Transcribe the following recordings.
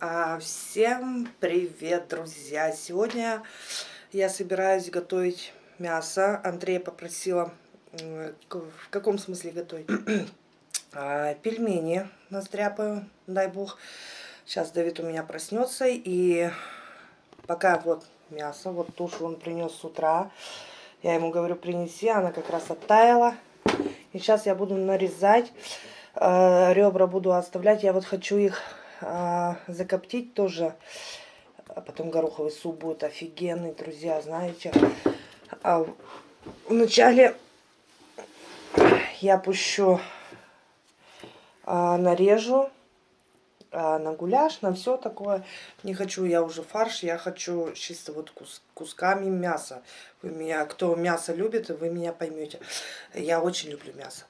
А, всем привет, друзья! Сегодня я собираюсь готовить мясо. Андрея попросила, в каком смысле готовить? А, пельмени настряпаю, дай бог. Сейчас Давид у меня проснется. И пока вот мясо, вот тушу он принес с утра. Я ему говорю, принеси, она как раз оттаяла. И сейчас я буду нарезать. А, ребра буду оставлять. Я вот хочу их а, закоптить тоже. А потом гороховый суп будет офигенный, друзья, знаете. А вначале я пущу, а, нарежу а, на гуляш, на все такое. Не хочу я уже фарш, я хочу чисто вот кус, кусками мяса. Вы меня, кто мясо любит, вы меня поймете. Я очень люблю мясо.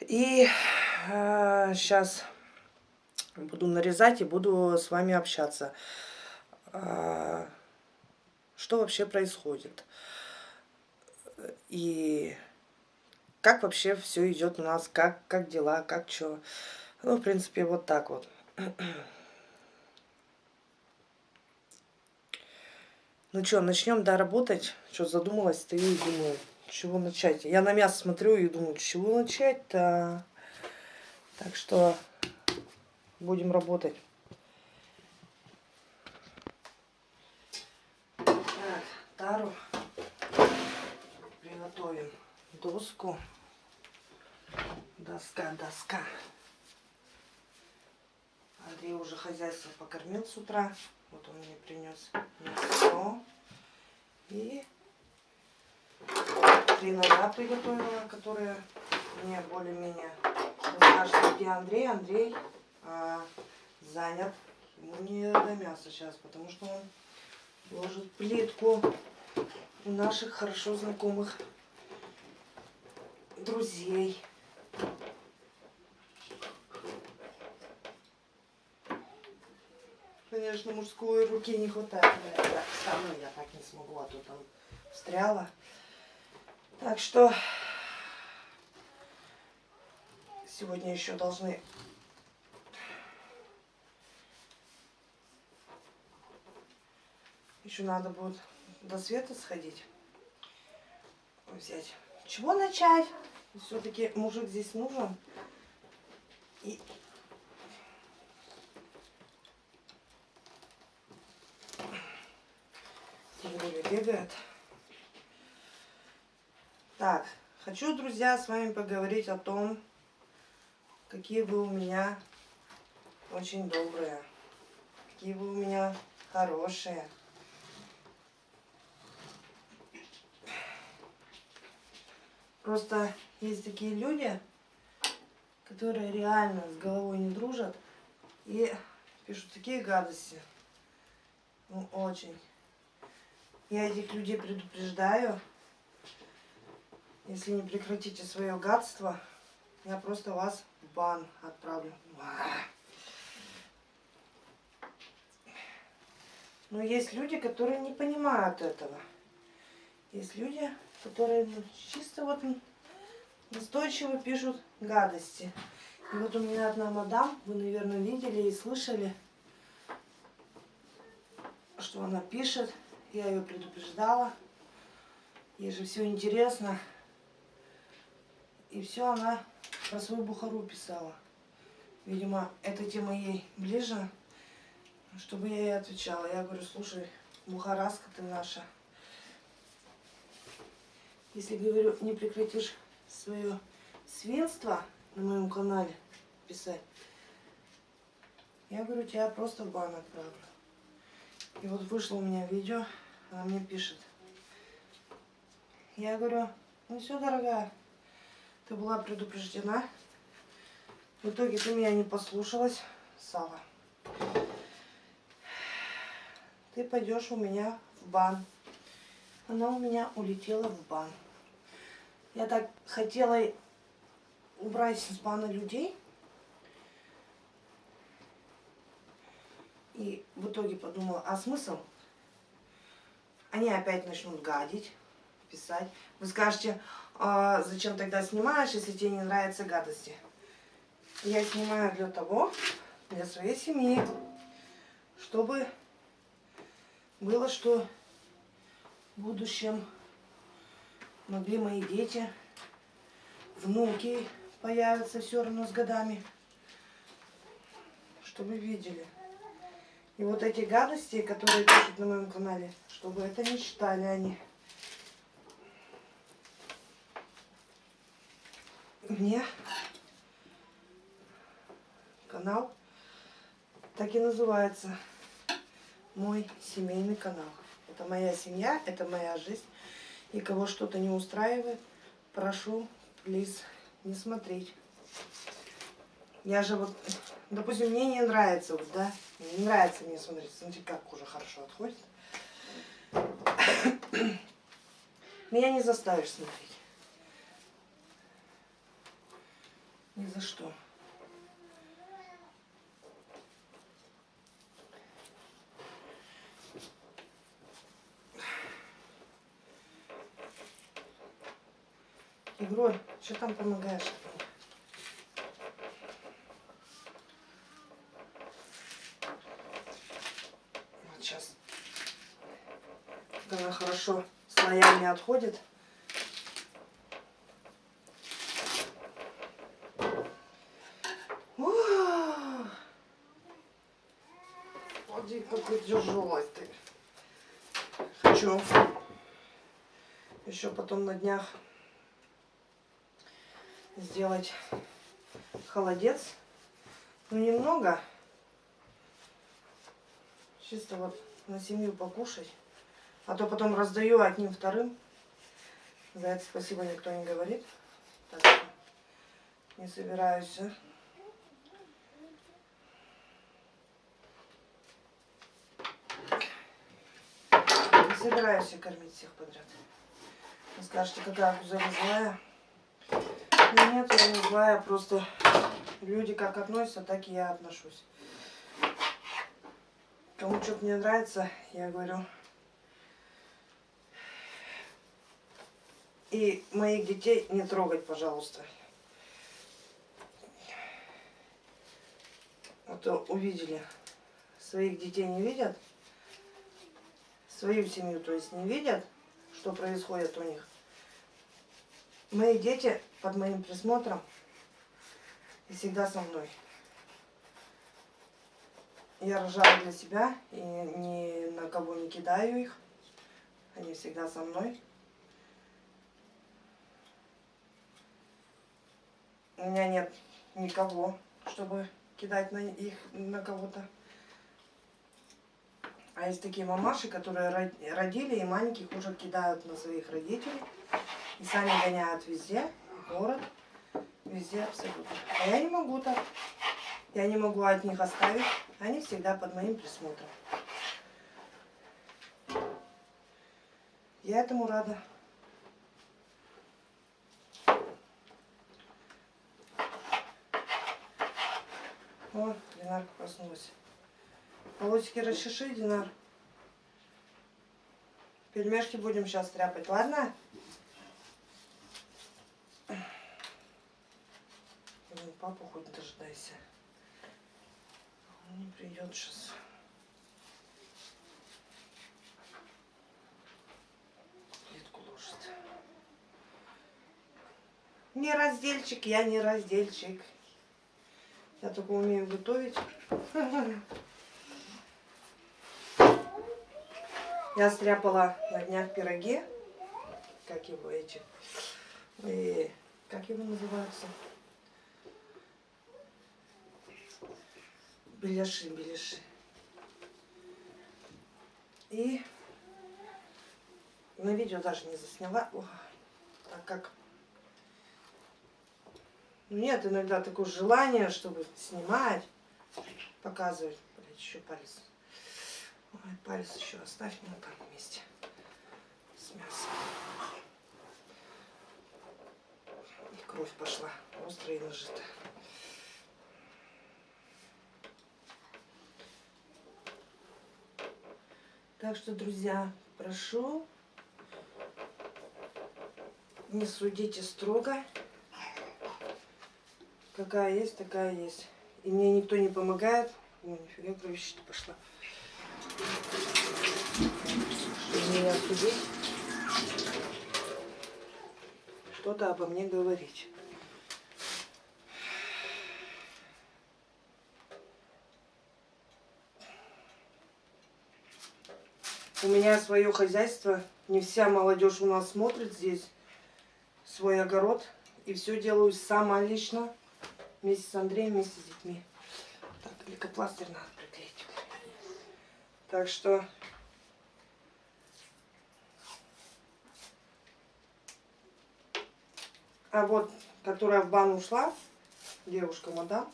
И а, сейчас буду нарезать и буду с вами общаться. А, что вообще происходит? И как вообще все идет у нас, как, как дела, как что. Ну, в принципе, вот так вот. Ну что, начнем, да, работать? Что, задумалась, стою и думаю, чего начать. Я на мясо смотрю и думаю, чего начать-то? Так что будем работать. Так, тару приготовим доску. Доска, доска. Андрей уже хозяйство покормил с утра. Вот он мне принес мясо. И три ножа приготовила, которые мне более-менее... Скажете, где Андрей? Андрей а, занят. Ему не до мяса сейчас, потому что он ложит плитку у наших хорошо знакомых друзей. Конечно, мужской руки не хватает. Я так встану, я так не смогу, а то там встряла. Так что сегодня еще должны Еще надо будет до света сходить. Взять. Чего начать? Все-таки мужик здесь нужен. И бегает. Так, хочу, друзья, с вами поговорить о том, какие вы у меня очень добрые, какие вы у меня хорошие. Просто есть такие люди, которые реально с головой не дружат и пишут такие гадости. Ну, очень. Я этих людей предупреждаю. Если не прекратите свое гадство, я просто вас в бан отправлю. Но есть люди, которые не понимают этого. Есть люди, которые ну, чисто вот настойчиво пишут гадости. И вот у меня одна мадам, вы, наверное, видели и слышали, что она пишет. Я ее предупреждала. Ей же все интересно. И все она про свою бухару писала. Видимо, эта тема ей ближе, чтобы я ей отвечала. Я говорю, слушай, бухараска ты наша. Если, говорю, не прекратишь свое свинство на моем канале писать, я говорю, тебя просто в бан отправлю. И вот вышло у меня видео, она мне пишет. Я говорю, ну все, дорогая, ты была предупреждена. В итоге ты меня не послушалась, Сава. Ты пойдешь у меня в бан. Она у меня улетела в бан. Я так хотела убрать с бана людей. И в итоге подумала, а смысл? Они опять начнут гадить, писать. Вы скажете, а зачем тогда снимаешь, если тебе не нравятся гадости? Я снимаю для того, для своей семьи, чтобы было что в будущем могли мои дети, внуки появятся все равно с годами, чтобы видели. И вот эти гадости, которые пишут на моем канале, чтобы это не читали они. Мне канал так и называется. Мой семейный канал. Это моя семья, это моя жизнь. И кого что-то не устраивает, прошу, плиз, не смотреть. Я же вот, допустим, мне не нравится, вот, да, не нравится мне смотреть. Смотрите, как уже хорошо отходит. Меня не заставишь смотреть. Ни за что. Игрой, что там помогаешь? Вот сейчас. Она хорошо слоями отходит. Смотри, какой тяжелый ты. Хочу еще потом на днях сделать холодец. Ну, немного. Чисто вот на семью покушать. А то потом раздаю одним вторым. За это спасибо никто не говорит. Так что не собираюсь. Не собираюсь кормить всех подряд. Вы скажете, какая кузова злая. Нет, я не злая, просто люди как относятся, так и я отношусь. Кому что-то не нравится, я говорю. И моих детей не трогать, пожалуйста. То увидели. Своих детей не видят. Свою семью, то есть, не видят, что происходит у них. Мои дети под моим присмотром и всегда со мной. Я рожаю для себя и ни на кого не кидаю их. Они всегда со мной. У меня нет никого, чтобы кидать на их на кого-то. А есть такие мамаши, которые родили и маленьких уже кидают на своих родителей. Сами гоняют везде город, везде абсолютно. А я не могу так. Я не могу от них оставить. Они всегда под моим присмотром. Я этому рада. О, Динарка проснулась. Полосики расчеши, Динар. Пельмешки будем сейчас тряпать, ладно? Папу хоть дождайся. Он не придет сейчас. Плитку ложит. Не раздельчик, я не раздельчик. Я только умею готовить. Я стряпала на днях пироги. Как его эти? И, как его называются? Беляши, беляши. И на видео даже не засняла, О, так как нет иногда такое желание, чтобы снимать, показывать. Блять, еще палец. Ой, палец еще оставь на там месте с мясом. И кровь пошла, острая и нажитая. Так что, друзья, прошу, не судите строго. Какая есть, такая есть. И мне никто не помогает. О, нифига кровища пошла. Чтобы меня судить, что-то обо мне говорить. У меня свое хозяйство. Не вся молодежь у нас смотрит здесь свой огород. И все делаю сама лично. Вместе с Андреем, вместе с детьми. Так, лейкопластырь надо приклеить. Так что... А вот, которая в бан ушла, девушка мадам,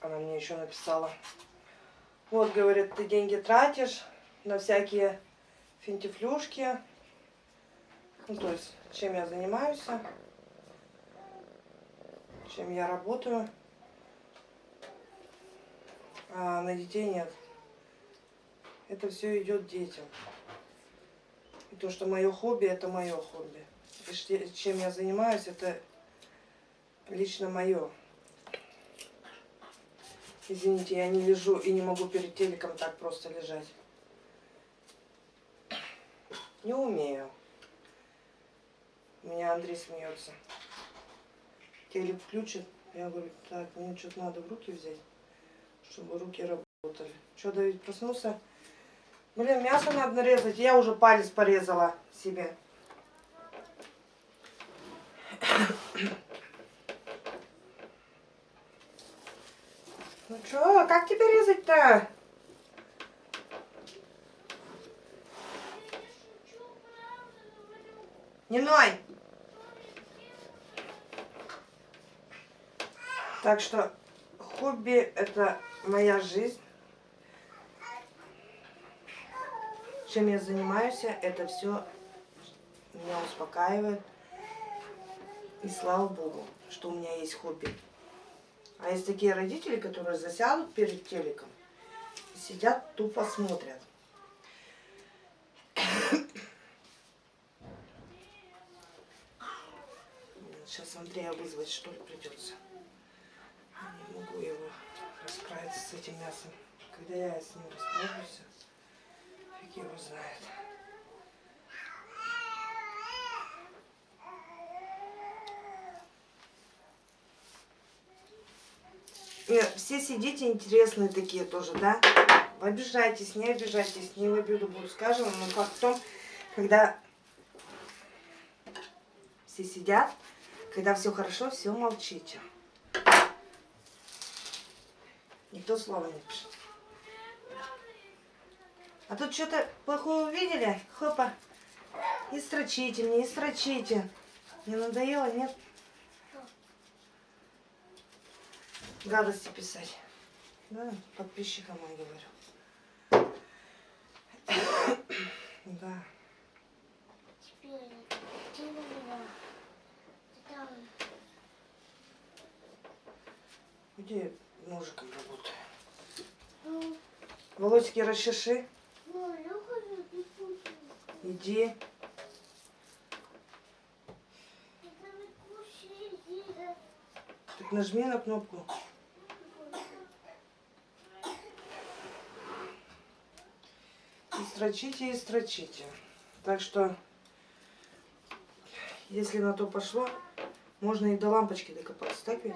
она мне еще написала, вот, говорит, ты деньги тратишь на всякие финтифлюшки. Ну, то есть, чем я занимаюсь, чем я работаю. А на детей нет. Это все идет детям. И то, что мое хобби, это мое хобби. И чем я занимаюсь, это лично мое. Извините, я не лежу и не могу перед телеком так просто лежать. Не умею. У меня Андрей смеется. Телек включит. Я говорю, так, мне что-то надо в руки взять, чтобы руки работали. Что, Давид проснулся? Блин, мясо надо нарезать. Я уже палец порезала себе. Что, как тебе резать-то? Не ной! Так что хобби это моя жизнь. Чем я занимаюсь, это все меня успокаивает. И слава Богу, что у меня есть хобби. А есть такие родители, которые засядут перед телеком сидят, тупо смотрят. Сейчас Андрея вызвать, что ли, придется. Не могу его расправиться с этим мясом. Когда я с ним расправлюсь, фиг его знает. Все сидите интересные такие тоже, да? Обижайтесь, не обижайтесь, не в обиду буду скажем, но факт в том, когда все сидят, когда все хорошо, все молчите. Никто слова не пишет. А тут что-то плохое увидели? Хопа. И строчите мне, и строчите. Не надоело, нет? Гадости писать. Да, подписчикам я говорю. Да. Где ножиком работаю? Волосики расчеши. Иди. Так нажми на кнопку. Строчите и строчите. Так что, если на то пошло, можно и до лампочки докопаться, так ведь?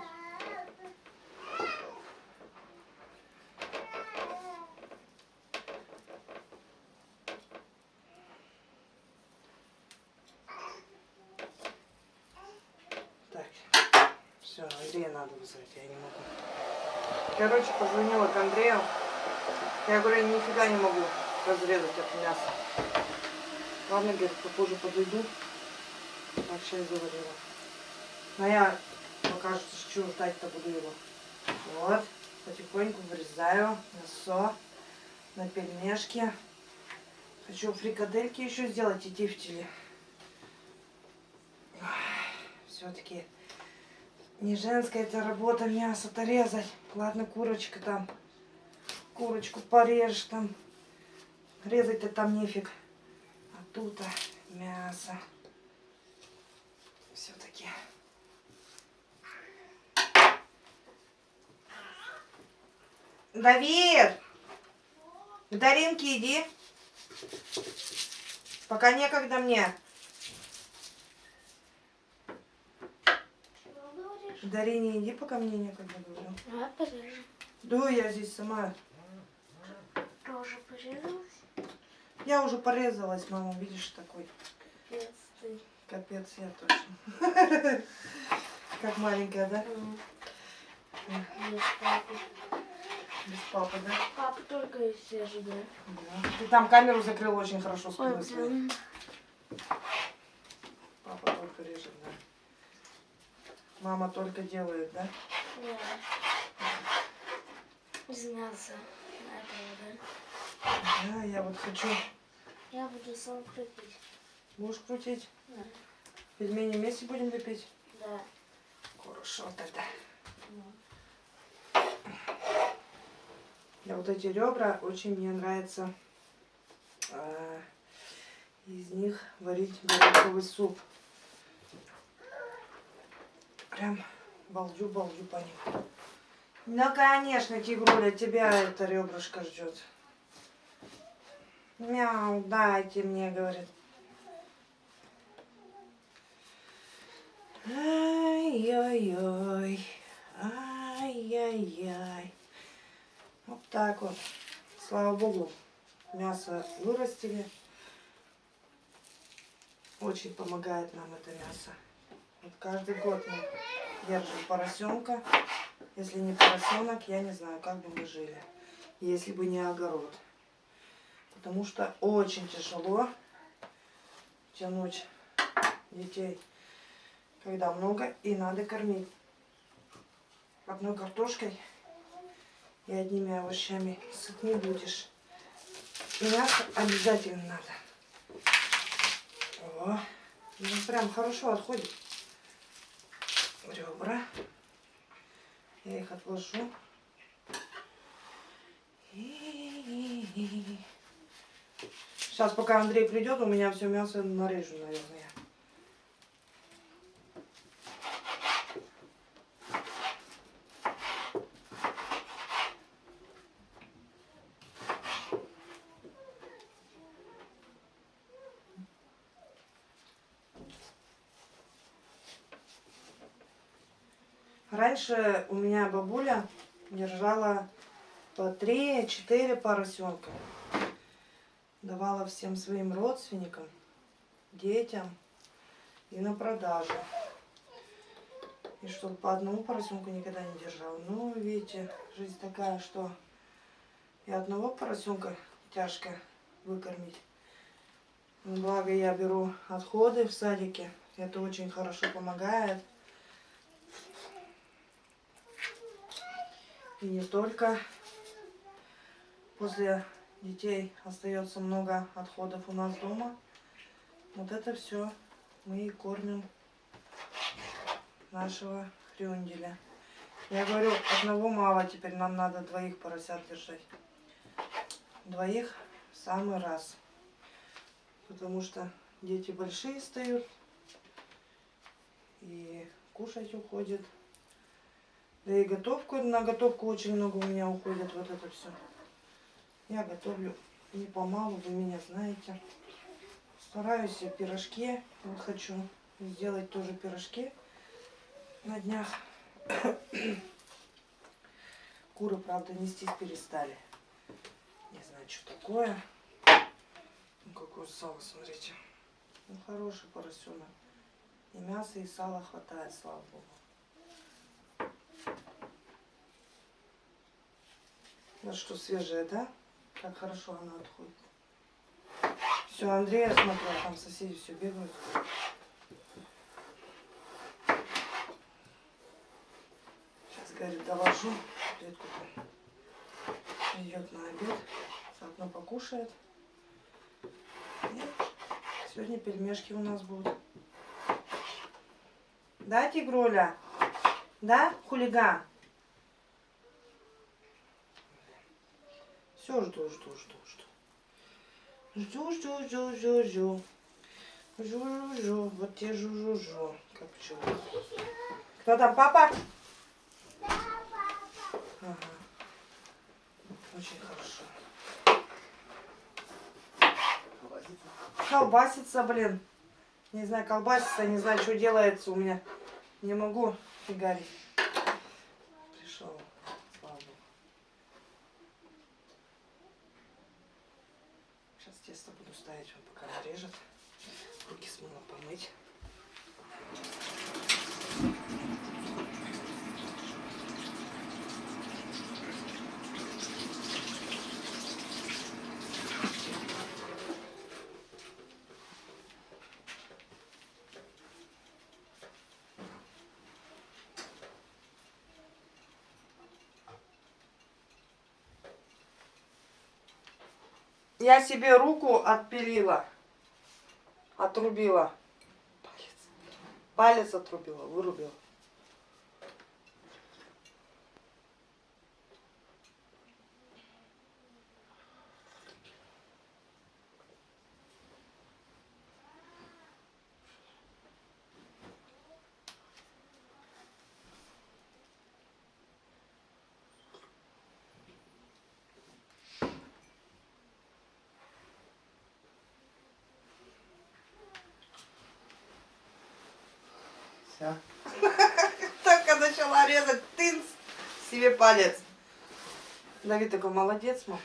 Все, Андрея надо вызвать, я не могу. Короче, позвонила к Андрею. Я говорю, нифига не могу разрезать это мясо. Ладно, говорит, попозже подойду. Так, чай заварила. Но я пока что ждать-то буду его. Вот, потихоньку вырезаю мясо на пельмешки. Хочу фрикадельки еще сделать и тефтели. Все-таки не женская это работа мясо-то резать. Ладно, курочка там. Курочку порежешь там. Резать-то там нефиг. А тут а, мясо. Все-таки. Давид! К Даринке иди. Пока некогда мне. Дарине иди, пока мне некогда говорю. Давай порежем. Да, я здесь сама. Тоже порезалась. Я уже порезалась, мама, видишь, такой. Ты. Капец, я точно. Как маленькая, да? М. Без папы. Без папы, да? Папа только и все же, да? Ты там камеру закрыл очень хорошо блин. Папа только режет, да. Мама только делает, да? Да. Из мяса. Этого, да? Да, я вот хочу. Я буду сам крутить. Будешь крутить? Да. Пельмени вместе будем лепить? Да. Хорошо тогда. Ну. Я вот эти ребра очень мне нравится а, из них варить гороховый суп. Прям балдю-балдю по ним. Ну, конечно, тигруля, тебя это ребрышко ждет. Мяу, дайте мне, говорит. Ай-яй-яй, ай-яй-яй. Вот так вот. Слава богу, мясо вырастили. Очень помогает нам это мясо. Вот каждый год мы держим поросенка. Если не поросенок, я не знаю, как бы мы жили, если бы не огород. Потому что очень тяжело тянуть детей, когда много и надо кормить. Одной картошкой и одними овощами сыт не будешь. Мясо обязательно надо. О, ну прям хорошо отходит. Ребра. Я их отложу. Сейчас, пока Андрей придет, у меня все мясо нарежу, наверное. Раньше у меня бабуля держала по 3-4 поросенка. Давала всем своим родственникам, детям и на продажу. И чтобы по одному поросенку никогда не держала. Ну, видите, жизнь такая, что и одного поросенка тяжко выкормить. Благо я беру отходы в садике. Это очень хорошо помогает. И не только. После детей остается много отходов у нас дома. Вот это все мы и кормим нашего хрюнделя. Я говорю, одного мало, теперь нам надо двоих поросят держать. Двоих в самый раз. Потому что дети большие встают и кушать уходят. Да и готовку, на готовку очень много у меня уходит вот это все. Я готовлю не помалу, вы меня знаете. Стараюсь я пирожки, вот хочу сделать тоже пирожки на днях. Куры, правда, нестись перестали. Не знаю, что такое. Ну, какое сало, смотрите. Ну, хороший поросенок. И мяса, и сала хватает, слава богу. Вот что свежее, да? Как хорошо она отходит. Все, Андрея смотрю, а там соседи все бегают. Сейчас, говорит, довожу. Клетку идет на обед. Заодно покушает. И сегодня пельмешки у нас будут. Да, тигруля? Да, хулиган? Все, жду, жду, жду, жду. Жду, жду, жду, жду, жду. Жу, жу, жу. Вот те жу, жу, жу. Как пчела. Кто там, папа? Ага. Очень хорошо. Колбасится, блин. Не знаю, колбасится, не знаю, что делается у меня. Не могу фигарить. Пришел. Слава Богу. Сейчас тесто буду ставить, нарежет. Руки с мылом помыть. Я себе руку отпилила. Отрубила. Палец. Палец отрубила, вырубила. Все. Только начала резать, тынц, себе палец. Давид такой молодец, мам.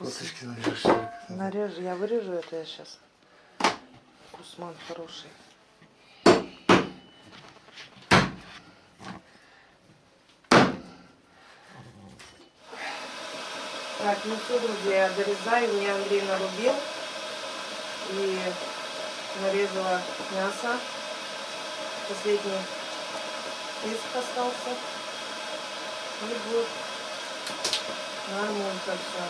Косточки нарежешь. Нарежу, я вырежу это я сейчас. Кусман хороший. Так, ну друзья, я дорезаю. Мне Андрей нарубил. И нарезала мясо. Последний иск остался. И будет нормально все.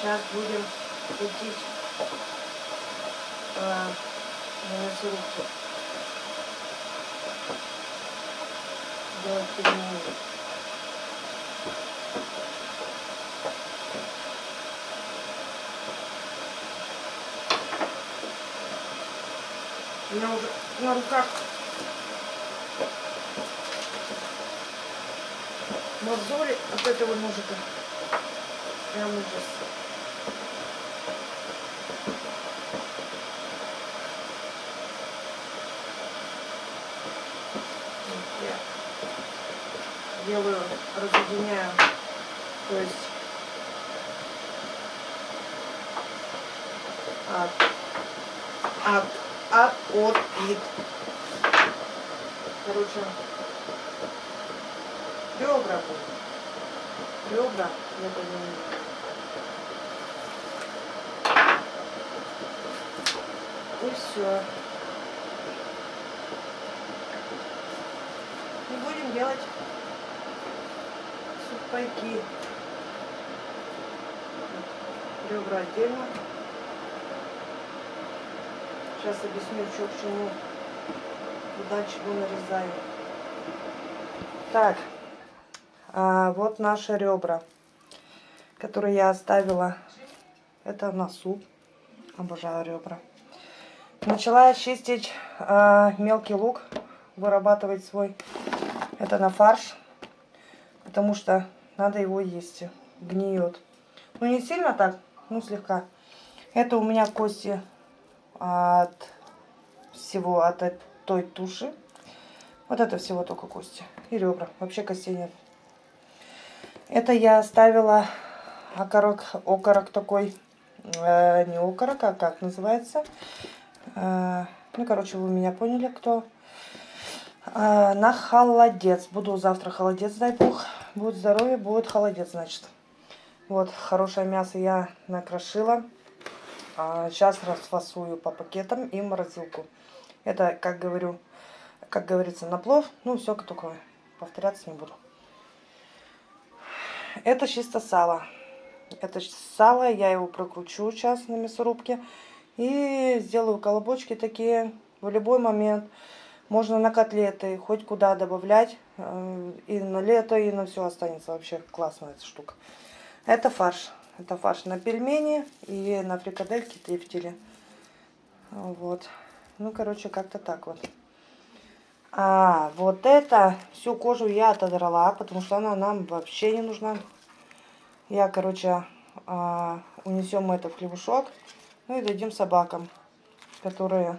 Сейчас будем крутить э, на У меня уже на руках мозоли от этого ножика. Прям ужас. Вот Я делаю, разъединяю, то есть от, от, от, от, вид. Короче, ребра будут. Ребра, я понимаю. И все. И будем делать сухпайки. Ребра отдельно. Сейчас объясню, что к чему. Куда чего нарезаю. Так. А, вот наши ребра, которые я оставила. Это на суп. Обожаю ребра. Начала чистить а, мелкий лук, вырабатывать свой. Это на фарш, потому что надо его есть. Гниет. Ну не сильно так, ну слегка. Это у меня кости от всего, от той туши. Вот это всего только кости и ребра. Вообще костей нет. Это я оставила окорок, окорок такой, э, не окорок, а как называется. Э, ну, короче, вы меня поняли, кто. Э, на холодец. Буду завтра холодец, дай бог. Будет здоровье, будет холодец, значит. Вот, хорошее мясо я накрошила. А, сейчас расфасую по пакетам и в морозилку. Это, как говорю, как говорится, на плов. Ну, все только повторяться не буду. Это чисто сало. Это сало, я его прокручу сейчас на мясорубке. И сделаю колобочки такие в любой момент. Можно на котлеты, хоть куда добавлять. Э, И на лето, и на все останется. Вообще классная эта штука. Это фарш. Это фарш на пельмени и на фрикадельки трефтели. Вот. Ну, короче, как-то так вот. А, вот это, всю кожу я отодрала, потому что она нам вообще не нужна. Я, короче, а, унесем это в хлебушок. Ну и дадим собакам, которые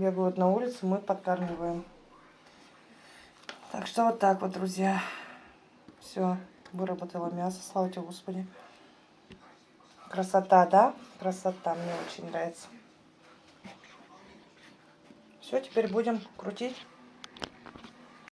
бегают на улице, мы подкармливаем. Так что вот так вот, друзья. Все, выработала мясо, слава тебе, Господи. Красота, да? Красота, мне очень нравится. Все, теперь будем крутить.